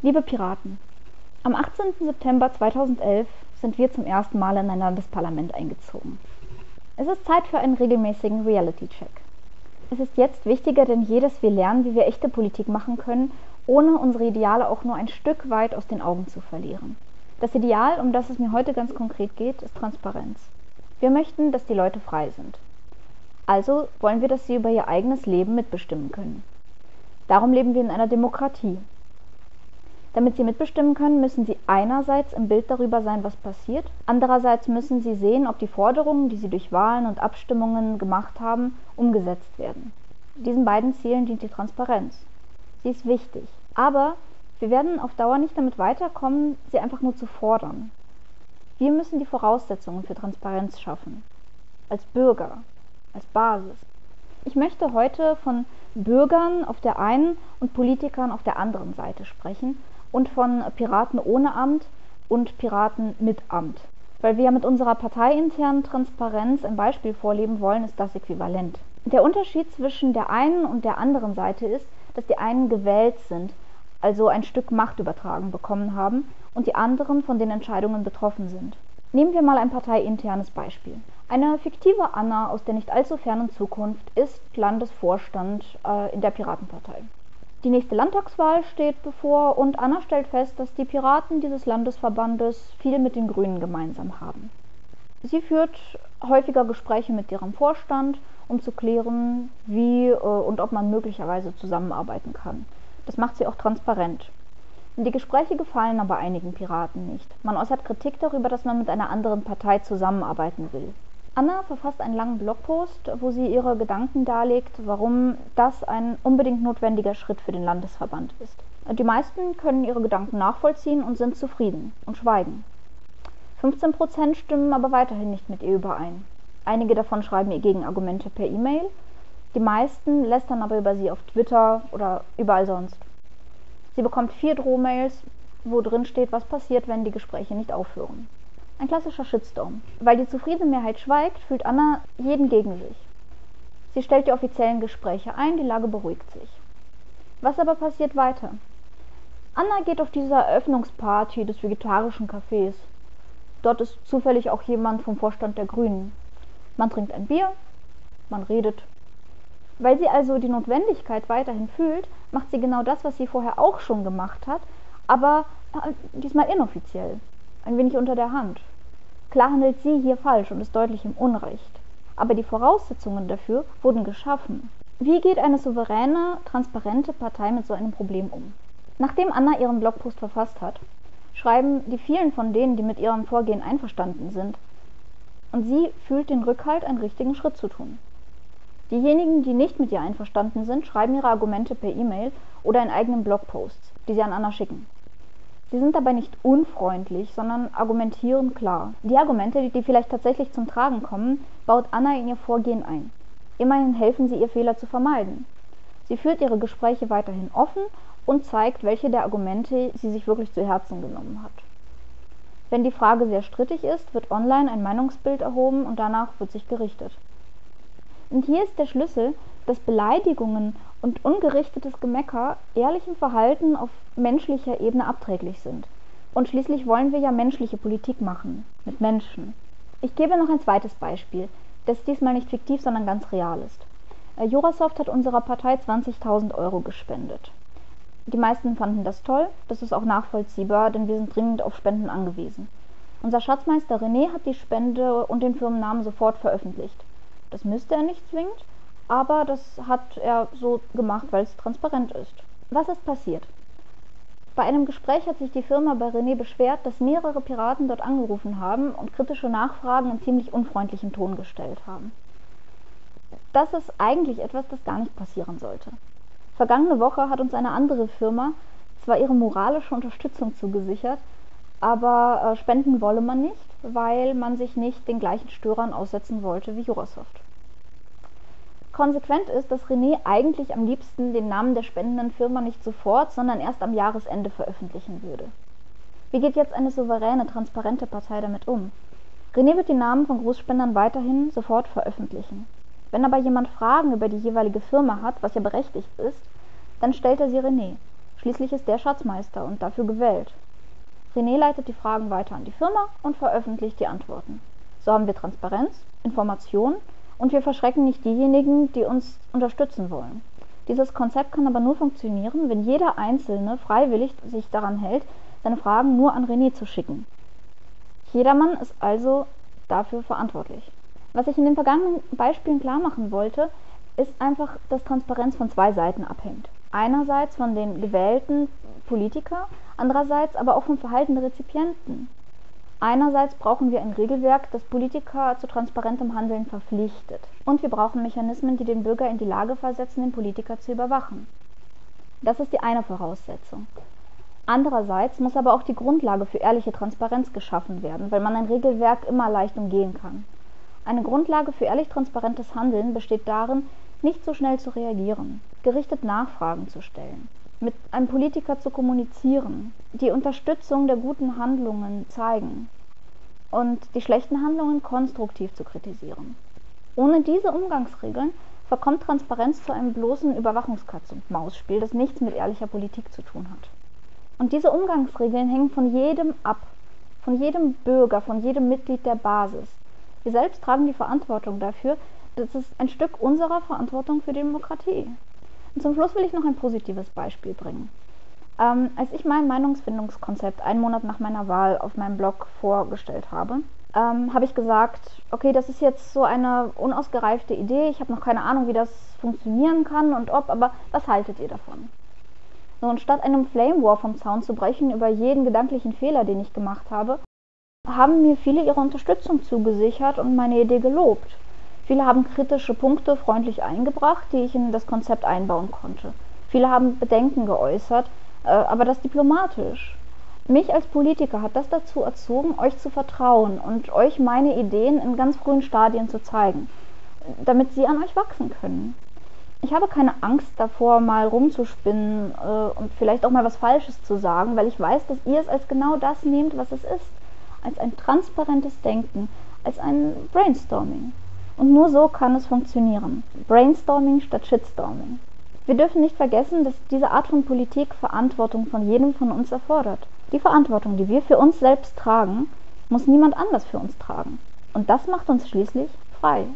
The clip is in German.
Liebe Piraten, am 18. September 2011 sind wir zum ersten Mal in ein Landesparlament eingezogen. Es ist Zeit für einen regelmäßigen Reality-Check. Es ist jetzt wichtiger denn je, dass wir lernen, wie wir echte Politik machen können, ohne unsere Ideale auch nur ein Stück weit aus den Augen zu verlieren. Das Ideal, um das es mir heute ganz konkret geht, ist Transparenz. Wir möchten, dass die Leute frei sind. Also wollen wir, dass sie über ihr eigenes Leben mitbestimmen können. Darum leben wir in einer Demokratie. Damit sie mitbestimmen können, müssen sie einerseits im Bild darüber sein, was passiert, andererseits müssen sie sehen, ob die Forderungen, die sie durch Wahlen und Abstimmungen gemacht haben, umgesetzt werden. Diesen beiden Zielen dient die Transparenz. Sie ist wichtig. Aber wir werden auf Dauer nicht damit weiterkommen, sie einfach nur zu fordern. Wir müssen die Voraussetzungen für Transparenz schaffen. Als Bürger, als Basis. Ich möchte heute von Bürgern auf der einen und Politikern auf der anderen Seite sprechen und von Piraten ohne Amt und Piraten mit Amt. Weil wir ja mit unserer parteiinternen Transparenz ein Beispiel vorleben wollen, ist das äquivalent. Der Unterschied zwischen der einen und der anderen Seite ist, dass die einen gewählt sind, also ein Stück Macht übertragen bekommen haben, und die anderen von den Entscheidungen betroffen sind. Nehmen wir mal ein parteiinternes Beispiel. Eine fiktive Anna aus der nicht allzu fernen Zukunft ist Landesvorstand äh, in der Piratenpartei. Die nächste Landtagswahl steht bevor und Anna stellt fest, dass die Piraten dieses Landesverbandes viel mit den Grünen gemeinsam haben. Sie führt häufiger Gespräche mit ihrem Vorstand, um zu klären, wie äh, und ob man möglicherweise zusammenarbeiten kann. Das macht sie auch transparent. Die Gespräche gefallen aber einigen Piraten nicht. Man äußert Kritik darüber, dass man mit einer anderen Partei zusammenarbeiten will. Anna verfasst einen langen Blogpost, wo sie ihre Gedanken darlegt, warum das ein unbedingt notwendiger Schritt für den Landesverband ist. Die meisten können ihre Gedanken nachvollziehen und sind zufrieden und schweigen. 15 Prozent stimmen aber weiterhin nicht mit ihr überein. Einige davon schreiben ihr Gegenargumente per E-Mail, die meisten lästern aber über sie auf Twitter oder überall sonst. Sie bekommt vier Drohmails, wo drin steht, was passiert, wenn die Gespräche nicht aufhören. Ein klassischer Shitstorm. Weil die zufriedene Mehrheit schweigt, fühlt Anna jeden gegen sich. Sie stellt die offiziellen Gespräche ein, die Lage beruhigt sich. Was aber passiert weiter? Anna geht auf diese Eröffnungsparty des vegetarischen Cafés. Dort ist zufällig auch jemand vom Vorstand der Grünen. Man trinkt ein Bier, man redet. Weil sie also die Notwendigkeit weiterhin fühlt, macht sie genau das, was sie vorher auch schon gemacht hat, aber äh, diesmal inoffiziell ein wenig unter der Hand. Klar handelt sie hier falsch und ist deutlich im Unrecht. Aber die Voraussetzungen dafür wurden geschaffen. Wie geht eine souveräne, transparente Partei mit so einem Problem um? Nachdem Anna ihren Blogpost verfasst hat, schreiben die vielen von denen, die mit ihrem Vorgehen einverstanden sind, und sie fühlt den Rückhalt, einen richtigen Schritt zu tun. Diejenigen, die nicht mit ihr einverstanden sind, schreiben ihre Argumente per E-Mail oder in eigenen Blogposts, die sie an Anna schicken. Sie sind dabei nicht unfreundlich, sondern argumentieren klar. Die Argumente, die vielleicht tatsächlich zum Tragen kommen, baut Anna in ihr Vorgehen ein. Immerhin helfen sie ihr Fehler zu vermeiden. Sie führt ihre Gespräche weiterhin offen und zeigt, welche der Argumente sie sich wirklich zu Herzen genommen hat. Wenn die Frage sehr strittig ist, wird online ein Meinungsbild erhoben und danach wird sich gerichtet. Und hier ist der Schlüssel, dass Beleidigungen und ungerichtetes Gemecker ehrlichem Verhalten auf menschlicher Ebene abträglich sind. Und schließlich wollen wir ja menschliche Politik machen, mit Menschen. Ich gebe noch ein zweites Beispiel, das diesmal nicht fiktiv, sondern ganz real ist. Äh, Jurasoft hat unserer Partei 20.000 Euro gespendet. Die meisten fanden das toll, das ist auch nachvollziehbar, denn wir sind dringend auf Spenden angewiesen. Unser Schatzmeister René hat die Spende und den Firmennamen sofort veröffentlicht. Das müsste er nicht zwingend, aber das hat er so gemacht, weil es transparent ist. Was ist passiert? Bei einem Gespräch hat sich die Firma bei René beschwert, dass mehrere Piraten dort angerufen haben und kritische Nachfragen in ziemlich unfreundlichem Ton gestellt haben. Das ist eigentlich etwas, das gar nicht passieren sollte. Vergangene Woche hat uns eine andere Firma zwar ihre moralische Unterstützung zugesichert, aber äh, spenden wolle man nicht, weil man sich nicht den gleichen Störern aussetzen wollte wie Jurasoft. Konsequent ist, dass René eigentlich am liebsten den Namen der spendenden Firma nicht sofort, sondern erst am Jahresende veröffentlichen würde. Wie geht jetzt eine souveräne, transparente Partei damit um? René wird die Namen von Großspendern weiterhin sofort veröffentlichen. Wenn aber jemand Fragen über die jeweilige Firma hat, was ja berechtigt ist, dann stellt er sie René. Schließlich ist der Schatzmeister und dafür gewählt. René leitet die Fragen weiter an die Firma und veröffentlicht die Antworten. So haben wir Transparenz, Information und wir verschrecken nicht diejenigen, die uns unterstützen wollen. Dieses Konzept kann aber nur funktionieren, wenn jeder Einzelne freiwillig sich daran hält, seine Fragen nur an René zu schicken. Jedermann ist also dafür verantwortlich. Was ich in den vergangenen Beispielen klar machen wollte, ist einfach, dass Transparenz von zwei Seiten abhängt. Einerseits von den gewählten Politikern, andererseits aber auch vom Verhalten der Rezipienten. Einerseits brauchen wir ein Regelwerk, das Politiker zu transparentem Handeln verpflichtet. Und wir brauchen Mechanismen, die den Bürger in die Lage versetzen, den Politiker zu überwachen. Das ist die eine Voraussetzung. Andererseits muss aber auch die Grundlage für ehrliche Transparenz geschaffen werden, weil man ein Regelwerk immer leicht umgehen kann. Eine Grundlage für ehrlich transparentes Handeln besteht darin, nicht so schnell zu reagieren, gerichtet Nachfragen zu stellen, mit einem Politiker zu kommunizieren, die Unterstützung der guten Handlungen zeigen und die schlechten Handlungen konstruktiv zu kritisieren. Ohne diese Umgangsregeln verkommt Transparenz zu einem bloßen Überwachungskatz-und-Maus-Spiel, das nichts mit ehrlicher Politik zu tun hat. Und diese Umgangsregeln hängen von jedem ab, von jedem Bürger, von jedem Mitglied der Basis. Wir selbst tragen die Verantwortung dafür, das ist ein Stück unserer Verantwortung für die Demokratie. Und zum Schluss will ich noch ein positives Beispiel bringen. Ähm, als ich mein Meinungsfindungskonzept einen Monat nach meiner Wahl auf meinem Blog vorgestellt habe, ähm, habe ich gesagt, okay, das ist jetzt so eine unausgereifte Idee, ich habe noch keine Ahnung, wie das funktionieren kann und ob, aber was haltet ihr davon? So, und statt einem Flame War vom Zaun zu brechen über jeden gedanklichen Fehler, den ich gemacht habe, haben mir viele ihre Unterstützung zugesichert und meine Idee gelobt. Viele haben kritische Punkte freundlich eingebracht, die ich in das Konzept einbauen konnte. Viele haben Bedenken geäußert, äh, aber das diplomatisch. Mich als Politiker hat das dazu erzogen, euch zu vertrauen und euch meine Ideen in ganz frühen Stadien zu zeigen, damit sie an euch wachsen können. Ich habe keine Angst davor, mal rumzuspinnen äh, und vielleicht auch mal was Falsches zu sagen, weil ich weiß, dass ihr es als genau das nehmt, was es ist. Als ein transparentes Denken, als ein Brainstorming. Und nur so kann es funktionieren. Brainstorming statt Shitstorming. Wir dürfen nicht vergessen, dass diese Art von Politik Verantwortung von jedem von uns erfordert. Die Verantwortung, die wir für uns selbst tragen, muss niemand anders für uns tragen. Und das macht uns schließlich frei.